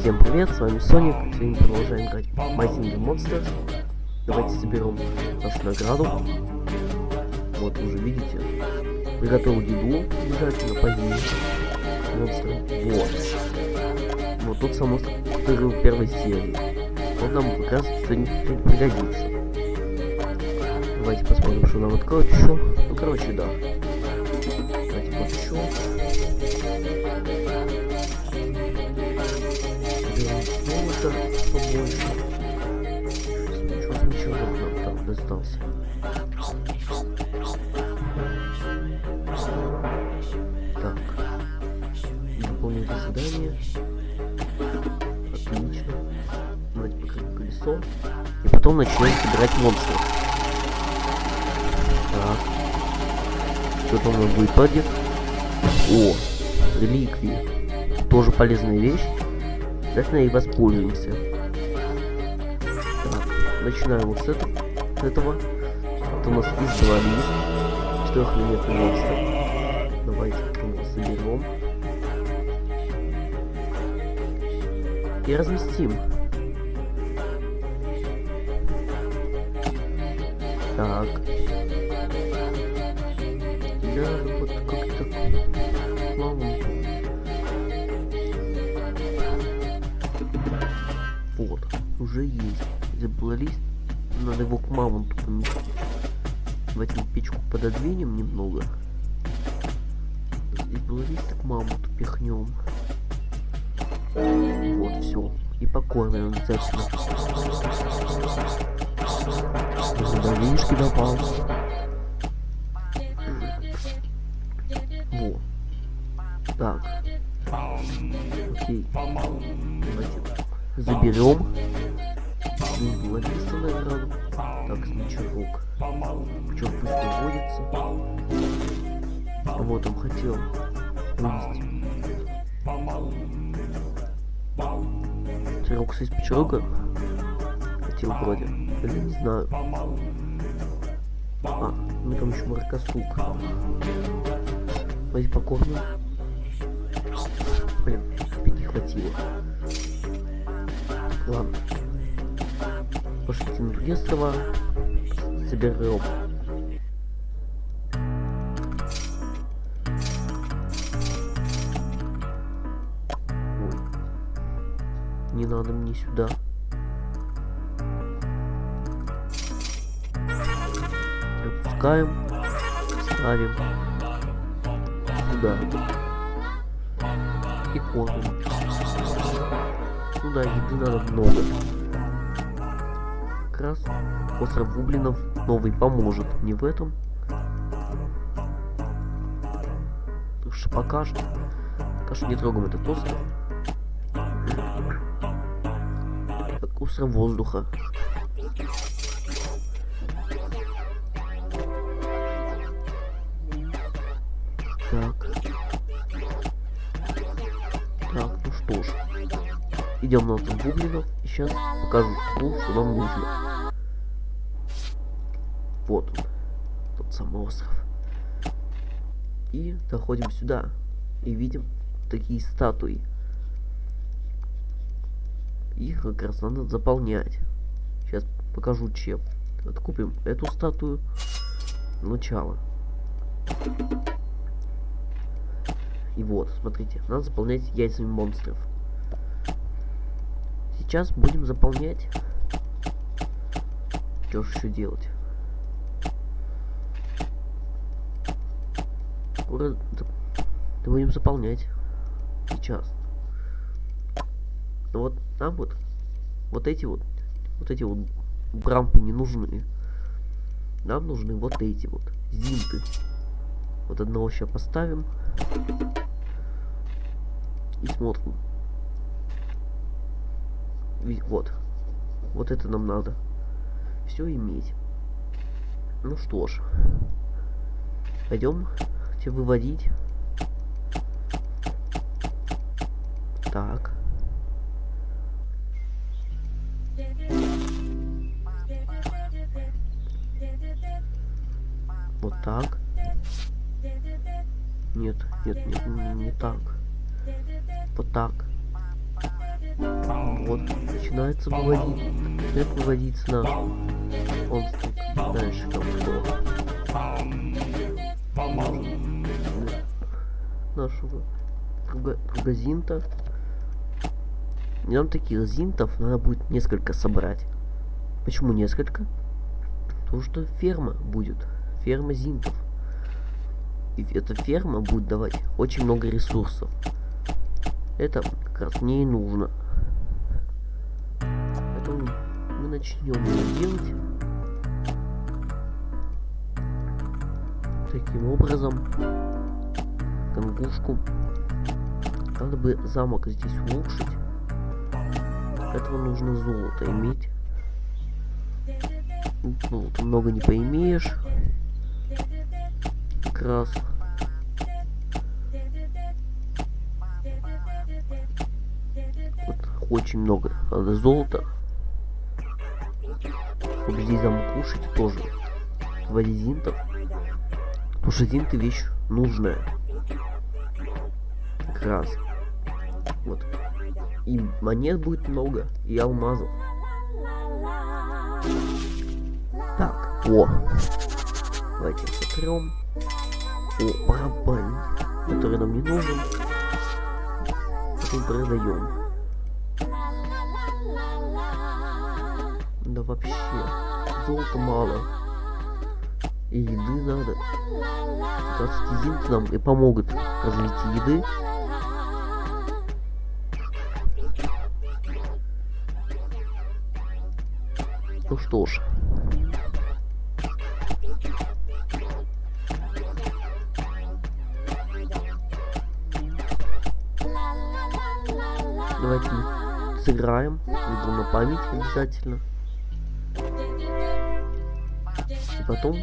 Всем привет, с вами Соник. Сегодня продолжаем играть в Mighty Monsters. Давайте соберем нашу награду. Вот, уже видите. Приготовил еду обязательно позднее. Монстры. Вот. Вот тот самый монстр, который в первой серии. Вот нам как раз сегодня пригодится. Давайте посмотрим, что нам откроют еще. Ну, короче, да. Давайте вот золота побольше. Ничего смычевок нам там достался. Так. Выполнить задание. Отлично. Давайте покрыть колесо. И потом начнем собирать монстров. Так. Что там будет падет? О, реликвии. Тоже полезная вещь. Обязательно и воспользуемся. Так, начинаем вот с этого. Этого. Это у нас издвалит. Четырехлиметный монстр. Давайте его соберем. И разместим. Так. Да, вот как-то плавно. Вот, уже есть. Забыла лист. Надо его к мамонту поместить. Давайте печку пододвинем немного. Здесь было к мамонту пихнем. Вот, все. И покормим обязательно. Задавишки добавил. Во. Так. Окей. Давайте заберем. Листа награду. Так, значок. Пчел пусть выводится. Вот он хотел вывести. Терокс из пчелка. Хотел вроде. Или не знаю. А, ну там еще маркосук. Давайте покормим. Блин, не хватило. Ладно. Другие острова. Соберем. Ой. Не надо мне сюда. Опускаем. Ставим. Сюда. И кормим. Ну да, еды надо много. Как раз остров Гублинов новый поможет. Не в этом. Так что пока что, пока что не трогаем этот остров. Так, остров воздуха. Так, Идем на Гоблинов. И сейчас покажу, что нам нужно. Вот он. Тот самый остров. И доходим сюда. И видим такие статуи. Их как раз надо заполнять. Сейчас покажу чем. Откупим эту статую. Начало. И вот, смотрите, надо заполнять яйцами монстров сейчас будем заполнять. Что же еще делать? Да будем заполнять. Сейчас. Вот нам вот вот эти вот вот эти вот брампы не нужны. Нам нужны вот эти вот зинты. Вот одного сейчас поставим. И смотрим. Вот. Вот это нам надо. Все иметь. Ну что ж. Пойдем тебе выводить. Так. Вот так. Нет, нет, нет, не, не так. Вот так. Вот, начинается выводить. Начинает выводиться на монстрик. Дальше кто? Нашего друга Зинта. Нам таких зинтов надо будет несколько собрать. Почему несколько? Потому что ферма будет. Ферма зинтов. И эта ферма будет давать очень много ресурсов. Это как раз мне и нужно. Начнем делать. Таким образом, конгушку. Надо бы замок здесь улучшить. Для этого нужно золото иметь. Ну, много не поимеешь. Как раз. Вот, очень много надо золота. Замок кушать тоже. Вводить зинтов. Потому что зинты вещь нужная. Как раз. Вот. И монет будет много, и алмазов. Так, о. Давайте сотрем. О, барабан, который нам не нужен. Потом продаем. Да вообще, золота мало. И еды надо. Раз эти нам и помогут развитию еды. Ну что ж. Давайте сыграем. Игру на память обязательно. И потом...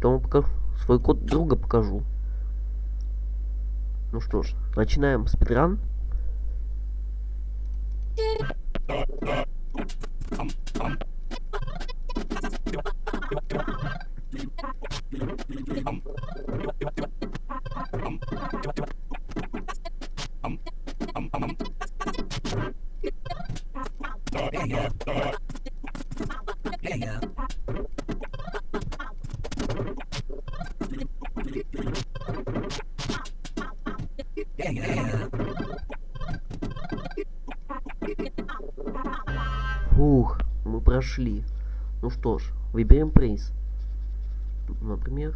Потом. Свой код друга покажу. Ну что ж, начинаем спидран. Фух, мы прошли. Ну что ж, выберем приз. Например,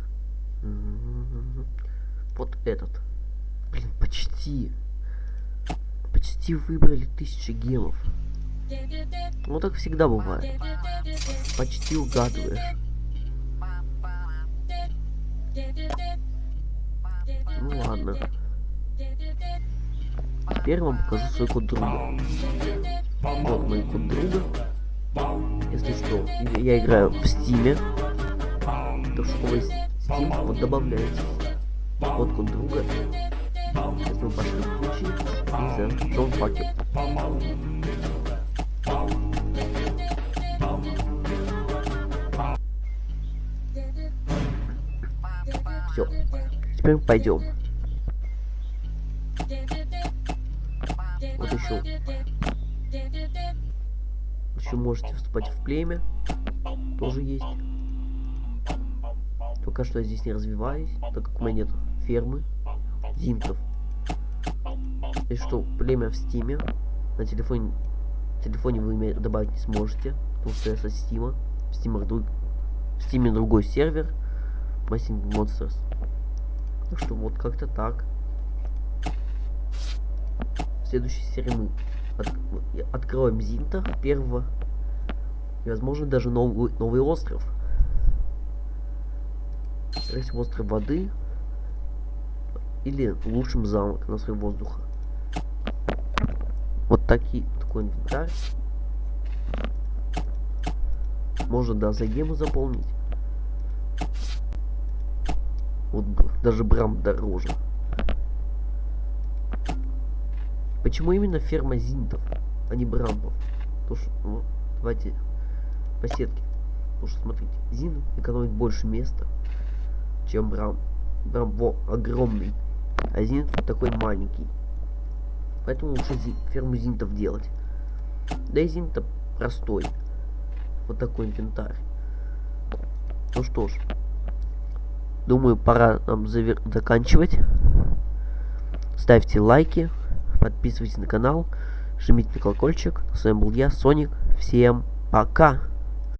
вот этот. Блин, почти. Почти выбрали тысячи гемов. Ну так всегда бывает. Почти угадываешь. Ну ладно. Теперь вам покажу свой код друга. Вот мой код друга. Если что, я играю в стиме. То что вы Steam, вот добавляете код код друга. Если вы пошли в ключи, и за Джон Факел. Все. Теперь пойдем. Вот еще. Еще можете вступать в племя. Тоже есть. Пока что я здесь не развиваюсь, так как у меня нет фермы зимтов. И что, племя в стиме. На телефоне, телефоне вы меня добавить не сможете, потому что я со стима. В Steam е, друг, в Steam е другой сервер. My Singing Monsters. Так что вот как-то так. В следующей серии мы от, откроем Зинта первого. И возможно даже новый, новый остров. Скорее остров воды. Или лучшим замок на свой воздуха. Вот такие, такой инвентарь. Можно да за гему заполнить. Вот даже брам дороже. Почему именно ферма зинтов, а не брамбов? Потому что, ну, давайте по сетке. Потому что, смотрите, зин экономит больше места, чем брам. Брам во, огромный, а зин такой маленький. Поэтому лучше зи ферму зинтов делать. Да и зинта простой. Вот такой инвентарь. Ну что ж. Думаю, пора нам завер... заканчивать. Ставьте лайки, подписывайтесь на канал, жмите на колокольчик. С вами был я, Соник. Всем пока!